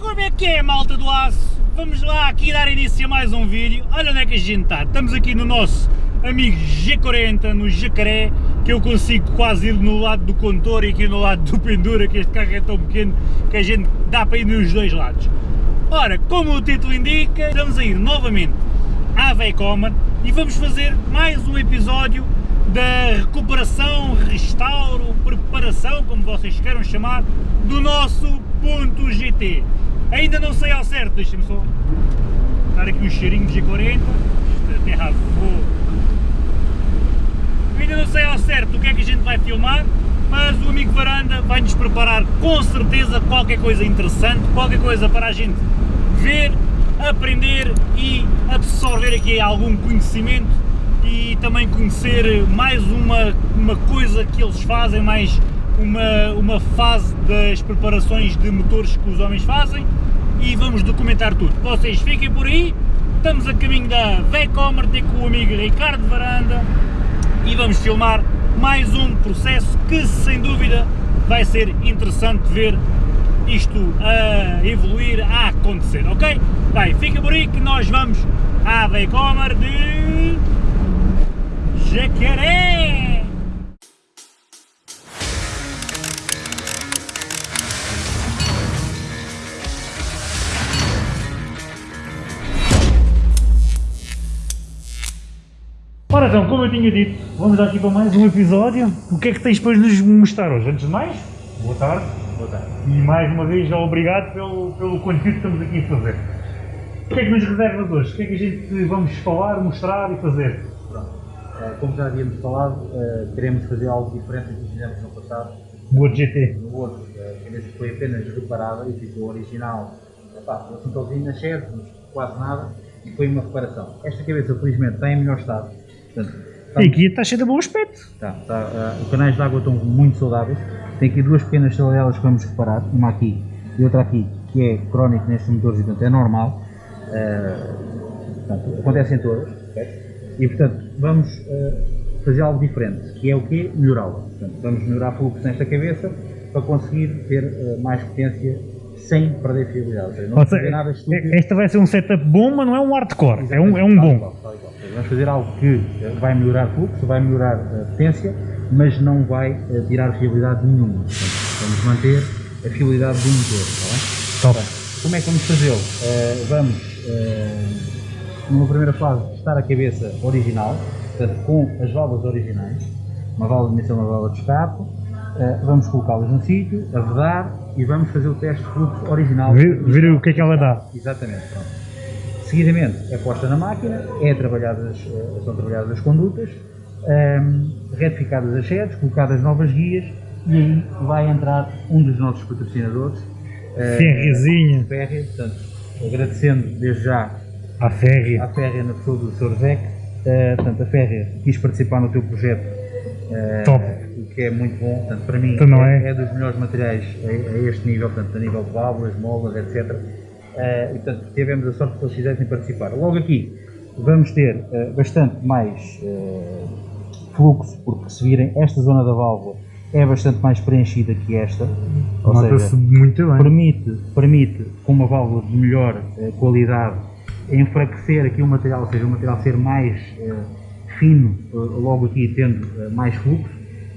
Como é que é, malta do aço? Vamos lá aqui dar início a mais um vídeo. Olha onde é que a gente está. Estamos aqui no nosso amigo G40, no Jacaré, que eu consigo quase ir no lado do condutor e aqui no lado do pendura, que este carro é tão pequeno que a gente dá para ir nos dois lados. Ora, como o título indica, estamos a ir novamente à Veicomer e vamos fazer mais um episódio da recuperação, restauro, preparação, como vocês queiram chamar, do nosso ponto GT. Ainda não sei ao certo, deixem-me só dar aqui um cheirinho de G40, isto é fogo. Ainda não sei ao certo o que é que a gente vai filmar, mas o amigo Varanda vai-nos preparar com certeza qualquer coisa interessante, qualquer coisa para a gente ver, aprender e absorver aqui algum conhecimento e também conhecer mais uma, uma coisa que eles fazem, mais uma, uma fase das preparações de motores que os homens fazem e vamos documentar tudo. Vocês fiquem por aí, estamos a caminho da Vecomer, com o amigo Ricardo Varanda e vamos filmar mais um processo que sem dúvida vai ser interessante ver isto a evoluir, a acontecer, ok? Bem, fica por aí que nós vamos à Vecomer de Jacaré! Ora então, como eu tinha dito, vamos aqui para mais um episódio. O que é que tens para nos mostrar hoje? Antes de mais, boa tarde. Boa tarde. E mais uma vez, obrigado pelo, pelo conteúdo que estamos aqui a fazer. O que é que nos reservas hoje? O que é que a gente vamos falar, mostrar e fazer? Pronto. Eh, Como já havíamos falado, eh, queremos fazer algo diferente do que fizemos no passado. O outro GT. No outro, a cabeça foi apenas reparada e ficou original. Epá, um assuntozinho na shed, quase nada, e foi uma reparação. Esta cabeça, felizmente, está em melhor estado. Portanto, E aqui está cheio de bom aspecto. Tá, tá, ah, os canais de água estão muito saudáveis. Tem aqui duas pequenas saladelas que vamos reparar, uma aqui e outra aqui, que é crónico nestes motores e portanto é normal. Ah, portanto, acontecem todas. E portanto vamos ah, fazer algo diferente, que é o quê? Melhorá-la. Vamos melhorar fluxo nesta cabeça para conseguir ter mais potência sem perder fiabilidade. Seja, não seja, nada estúpido. esta vai ser um setup bom, mas não é um hardcore. É um, é um bom. Vamos fazer algo que eh, vai melhorar fluxo, vai melhorar a potência, mas não vai eh, tirar fiabilidade nenhuma. Portanto, vamos manter a fiabilidade do motor. Está bem? Top. Portanto, como é que vamos fazê-lo? Eh, vamos, eh, numa primeira fase, testar a cabeça original, portanto, com as válvulas originais, uma válvula de emissão, uma válvula de escape. Eh, vamos colocá-las no sítio, a vedar e vamos fazer o teste de fluxo original. Ver, ver o que é que ela dá. Exatamente, pronto. Seguidamente é posta na máquina, é trabalhadas, eh, são trabalhadas as condutas, ehm, retificadas as sedes, colocadas novas guias e aí vai entrar um dos nossos patrocinadores, eh, Ferrezinha. Férrea, portanto, agradecendo desde já À férrea. à Férrea na pessoa do Sr. Zec, eh, portanto, a Férrea quis participar no teu projeto, Top. o que é muito bom, portanto, para mim Então é, é? é dos melhores materiais a, a este nível, portanto, a nível de válvulas, molas, etc. Eh, e, portanto, tivemos a sorte que eles quisessem participar. Logo aqui vamos ter eh, bastante mais eh, fluxo, porque se virem, esta zona da válvula é bastante mais preenchida que esta, ou seja, muito bem. permite, permite, com uma válvula de melhor eh, qualidade, enfraquecer aqui o material, ou seja, o material ser mais eh, fino, eh, logo aqui tendo eh, mais fluxo,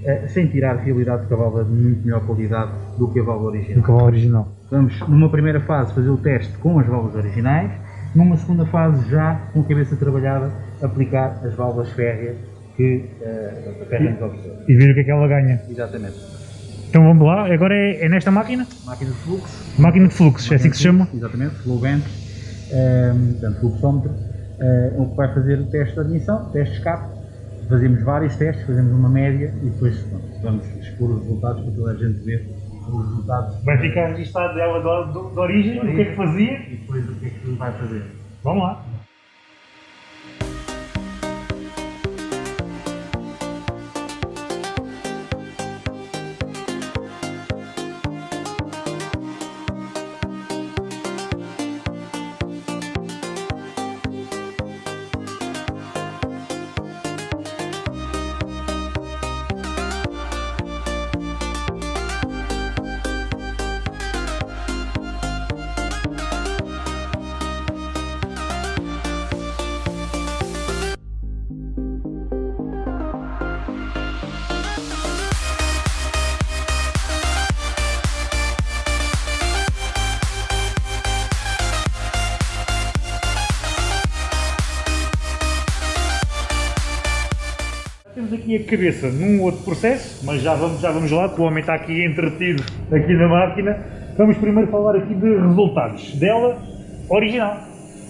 eh, sem tirar a fiabilidade porque a válvula é de muito melhor qualidade do que a válvula Do original. cavalo original. Vamos, numa primeira fase, fazer o teste com as válvulas originais, numa segunda fase, já com a cabeça trabalhada, aplicar as válvulas férreas que eh, a férrea nos ofereceu. E ver o que é que ela ganha. Exatamente. Então vamos lá. Agora é, é nesta máquina? Máquina de fluxo, Máquina de fluxos, é assim que se chama? Exatamente, flow vent, ehm, portanto, fluxómetro, o que vai fazer o teste de admissão, teste de escape. Fazemos vários testes, fazemos uma média e depois pronto, vamos expor os resultados para toda a gente ver os resultados Vai ficar registado dela de, de origem, o que é que fazia. e depois o que é que vai fazer. Vamos lá. Cabeça num outro processo, mas já vamos, já vamos lá, porque o homem está aqui entretido aqui na máquina. Vamos primeiro falar aqui de resultados dela original.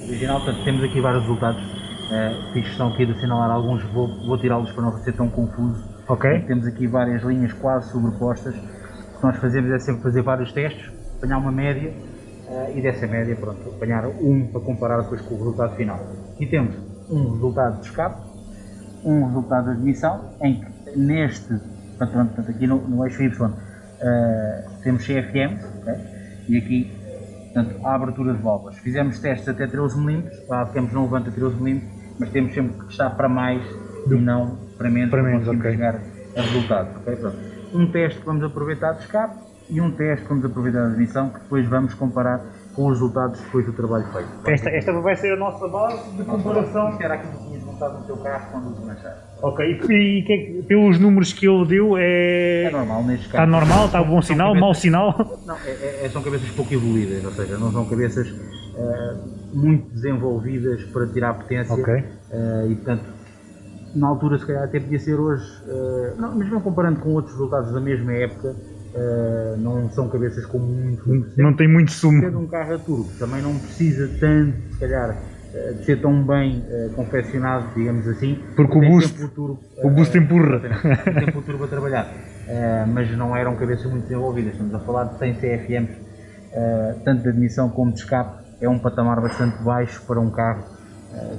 Original, portanto, temos aqui vários resultados. Uh, fiz questão aqui de assinalar alguns, vou, vou tirá-los para não ser tão confuso. Ok. Temos aqui várias linhas quase sobrepostas. O que nós fazemos é sempre fazer vários testes, apanhar uma média uh, e dessa média, pronto, apanhar um para comparar depois com o resultado final. Aqui temos um resultado de escape, um resultado de admissão, em que neste, portanto, portanto aqui no, no eixo Y, uh, temos CFM, okay? e aqui portanto, a abertura de válvulas. Fizemos testes até 13 mm, lá ficamos não levanta 13 mm, mas temos sempre que estar para mais Do... e não para menos, para, menos, okay. chegar a resultados. Okay? Um teste que vamos aproveitar de escape e um teste que vamos aproveitar de admissão, que depois vamos comparar com os resultados depois do trabalho feito. Esta, esta vai ser a nossa base de comparação. Isto era aquilo que montado no teu carro quando desmanchaste. Ok, e, e que, é pelos números que ele deu é... É normal neste caso. Está normal, está bom sinal, cabeças... mau sinal? Não, é, é, são cabeças pouco evoluídas, ou seja, não são cabeças uh, muito desenvolvidas para tirar potência. Ok. Uh, e portanto, na altura se calhar até podia ser hoje, uh, não, mesmo comparando com outros resultados da mesma época, Uh, não são cabeças com muito, muito Não tem muito sumo. Ser um carro a turbo também não precisa tanto, se calhar, de ser tão bem uh, confeccionado, digamos assim. Porque o boost, o, turbo, o boost empurra. Tem tempo o turbo a trabalhar. mas não eram cabeças muito desenvolvidas. Estamos a falar de 100 CFMs, tanto de admissão como de escape. É um patamar bastante baixo para um carro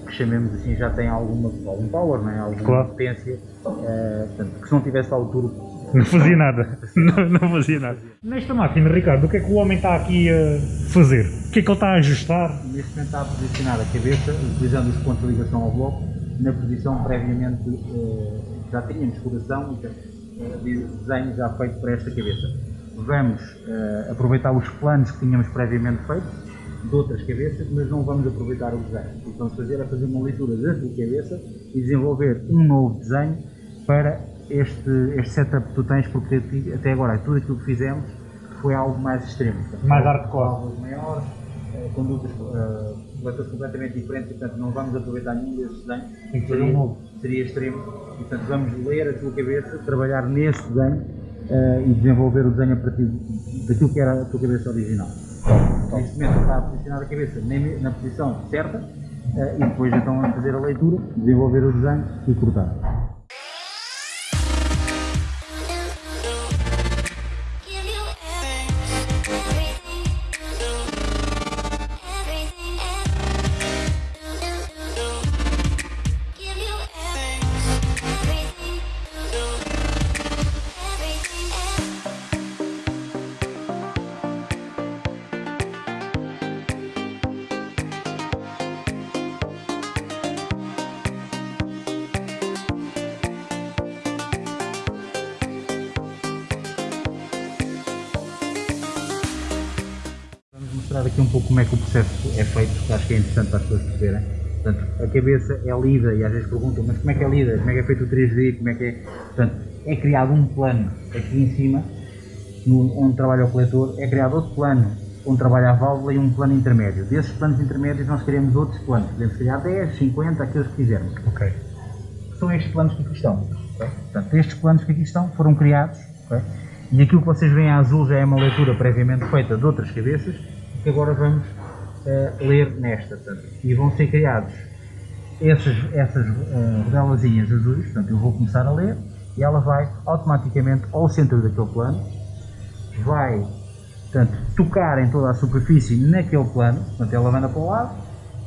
que chamemos assim já tem alguma, algum power, não é? alguma claro. potência. portanto, que se não tivesse lá o turbo não fazia nada. Não, não, fazia nada. Nesta máquina, Ricardo, o que é que o homem está aqui a fazer? O que é que ele está a ajustar? Neste momento está a posicionar a cabeça, utilizando os pontos de ligação ao bloco, na posição previamente eh, já tínhamos coração e eh, desenho já feito para esta cabeça. Vamos eh, aproveitar os planos que tínhamos previamente feitos de outras cabeças, mas não vamos aproveitar o desenho. O que vamos fazer é fazer uma leitura da cabeça e desenvolver um novo desenho para este, este setup que tu tens, porque até agora tudo aquilo que fizemos foi algo mais extremo. Portanto, mais hardcore. Algo maiores, uh, condutas uh, completamente diferentes, portanto não vamos aproveitar nenhum desses desenhos. Seria, seria extremo. E, portanto vamos ler a tua cabeça, trabalhar nesse desenho uh, e desenvolver o desenho a partir daquilo que era a tua cabeça original. Neste momento está a posicionar a cabeça na, na posição certa uh, e depois então vamos fazer a leitura, desenvolver o desenho e cortar. Como é que o processo é feito, porque acho que é interessante para as pessoas perceberem. Portanto, a cabeça é lida e às vezes perguntam, mas como é que é lida? Como é que é feito o 3D? Como é que é? Portanto, é criado um plano aqui em cima, no, onde trabalha o coletor, é criado outro plano onde trabalha a válvula e um plano intermédio. Desses planos intermédios nós queremos outros planos, podemos criar 10, 50, aqueles que quisermos. Ok. São estes planos que aqui estão. Okay? Portanto, estes planos que aqui estão foram criados, okay? e aquilo que vocês veem a azul já é uma leitura previamente feita de outras cabeças, que agora vamos uh, ler nesta. Portanto, e vão ser criados essas, essas uh, azuis, portanto eu vou começar a ler e ela vai automaticamente ao centro daquele plano, vai portanto, tocar em toda a superfície naquele plano, portanto ela anda para o lado,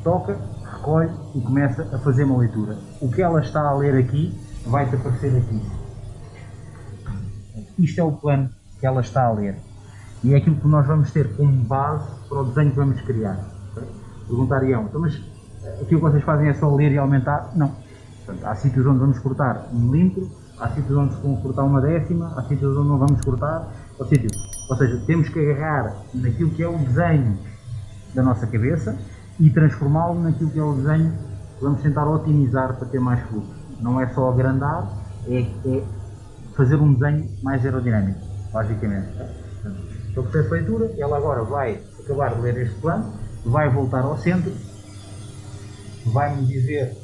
toca, recolhe e começa a fazer uma leitura. O que ela está a ler aqui vai-te aparecer aqui. Isto é o plano que ela está a ler e é aquilo que nós vamos ter como base para o desenho que vamos criar. Perguntariam, então, mas aquilo que vocês fazem é só ler e aumentar? Não. Portanto, há sítios onde vamos cortar um milímetro, há sítios onde vamos cortar uma décima, há sítios onde não vamos cortar, ou, sítio. ou seja, temos que agarrar naquilo que é o desenho da nossa cabeça e transformá-lo naquilo que é o desenho que vamos tentar otimizar para ter mais fluxo. Não é só agrandar, é, é fazer um desenho mais aerodinâmico, basicamente. Então, processo de leitura, ela agora vai acabar de ler este plano, vai voltar ao centro, vai-me dizer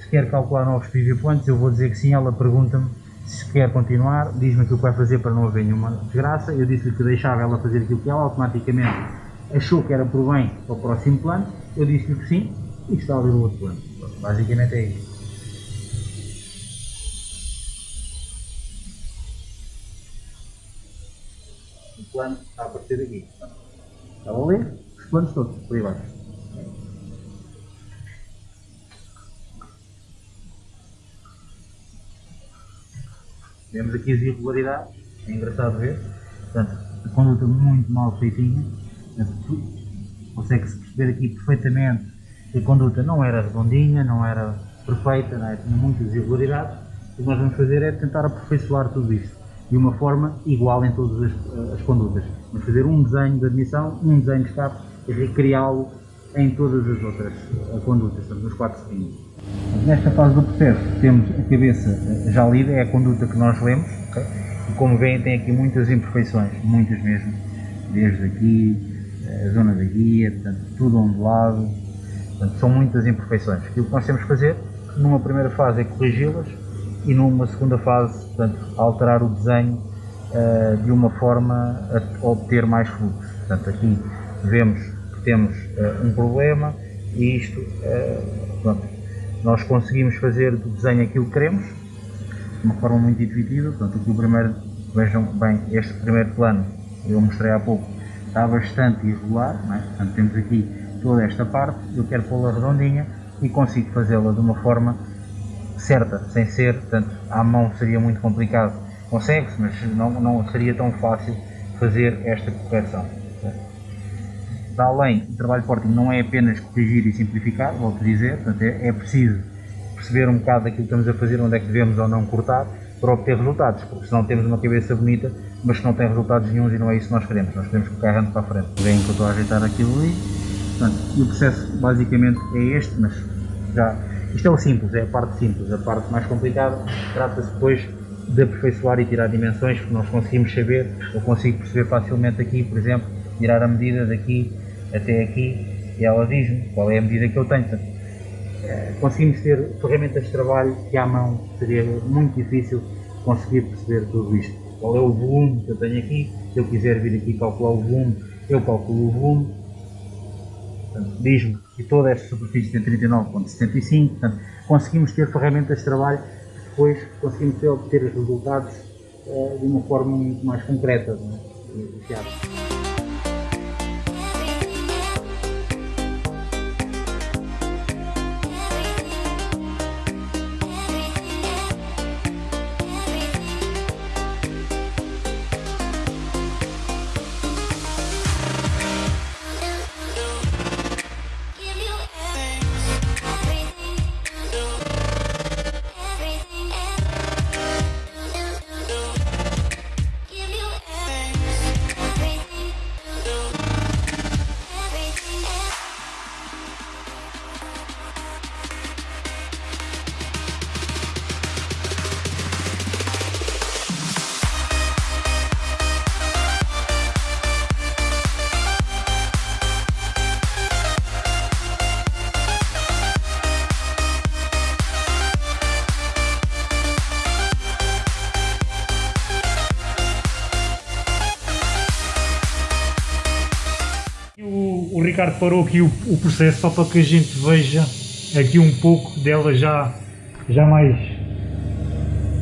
se quer calcular novos PV points, eu vou dizer que sim, ela pergunta-me se quer continuar, diz-me aquilo que vai fazer para não haver nenhuma desgraça, eu disse-lhe que deixava ela fazer aquilo que ela automaticamente achou que era por bem para o próximo plano, eu disse-lhe que sim, e está a ver o outro plano. Basicamente é isso. Plano a aparecer aqui. Está a ler? Os planos todos, por aí baixo. Vemos aqui as irregularidades, é engraçado ver. Portanto, a conduta muito mal feitinha. Consegue-se perceber aqui perfeitamente que a conduta não era redondinha, não era perfeita, não é? tinha muitas irregularidades. O que nós vamos fazer é tentar aperfeiçoar tudo isto de uma forma igual em todas as, as condutas. Vamos fazer um desenho de admissão, um desenho de escape e recriá-lo em todas as outras eh, condutas, portanto, nos quatro seguintes. Nesta fase do processo temos a cabeça eh, já lida, é a conduta que nós lemos, okay? e como veem tem aqui muitas imperfeições, muitas mesmo, desde aqui, eh, a zona da guia, portanto, tudo ondulado, portanto, são muitas imperfeições. Aquilo que nós temos que fazer, numa primeira fase é corrigi-las, e numa segunda fase, portanto, alterar o desenho uh, de uma forma a obter mais fluxo. Portanto, aqui vemos que temos uh, um problema e isto, uh, pronto, nós conseguimos fazer do desenho aquilo que queremos, de uma forma muito intuitiva. Portanto, aqui o primeiro, vejam bem, este primeiro plano, eu mostrei há pouco, está bastante irregular, é? portanto, temos aqui toda esta parte, eu quero pô-la redondinha e consigo fazê-la de uma forma certa, sem ser, portanto, à mão seria muito complicado. Consegue-se, mas não, não seria tão fácil fazer esta correção. Para além, o trabalho de porting não é apenas corrigir e simplificar, volto a dizer, portanto, é, é preciso perceber um bocado daquilo que estamos a fazer, onde é que devemos ou não cortar, para obter resultados, porque senão temos uma cabeça bonita, mas que não tem resultados nenhums e não é isso que nós queremos, nós queremos carro ande para a frente. Veem que eu estou a ajeitar aquilo ali, portanto, e o processo basicamente é este, mas já isto é o simples, é a parte simples. A parte mais complicada trata-se depois de aperfeiçoar e tirar dimensões, porque nós conseguimos saber, eu consigo perceber facilmente aqui, por exemplo, tirar a medida daqui até aqui e ela diz-me qual é a medida que eu tenho. Portanto, eh, conseguimos ter ferramentas de trabalho que à mão seria muito difícil conseguir perceber tudo isto. Qual é o volume que eu tenho aqui, se eu quiser vir aqui calcular o volume, eu calculo o volume, diz-me que toda esta superfície tem 39.75, portanto, conseguimos ter ferramentas de trabalho que depois conseguimos ter, obter os resultados uh, de uma forma muito mais concreta. Não é? Ricardo parou aqui o, o, processo só para que a gente veja aqui um pouco dela já, já mais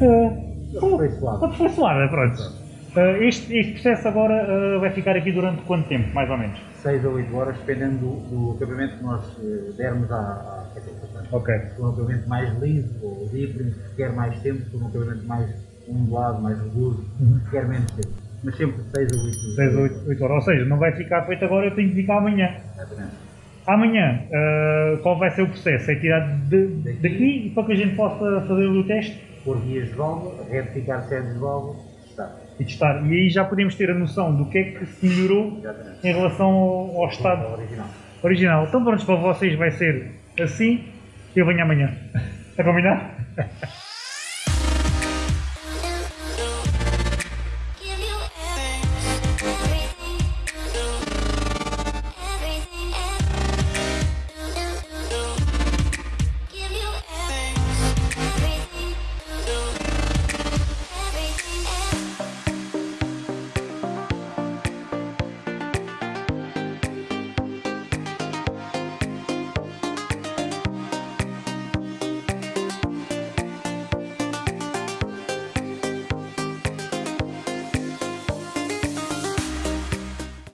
uh, aperfeiçoada. Pronto. Uh, este, este processo agora uh, vai ficar aqui durante quanto tempo, mais ou menos? 6 a 8 horas, dependendo do, do acabamento que nós uh, dermos à, à Ok. Se um acabamento mais liso ou livre, requer mais tempo, se um acabamento mais ondulado, mais rugoso, uhum. requer menos tempo mas sempre 6 a 8 6 a 8, 8 horas, ou seja, não vai ficar feito agora, eu tenho que ficar amanhã. Exatamente. Amanhã, uh, qual vai ser o processo? É tirar de, daqui, daqui para que a gente possa fazer o teste? Pôr guias de válvula, retificar sedes de válvula. E testar. E aí já podemos ter a noção do que é que se melhorou Exatamente. em relação ao, ao estado original. original. Então pronto, para vocês vai ser assim, eu venho amanhã. Está combinado?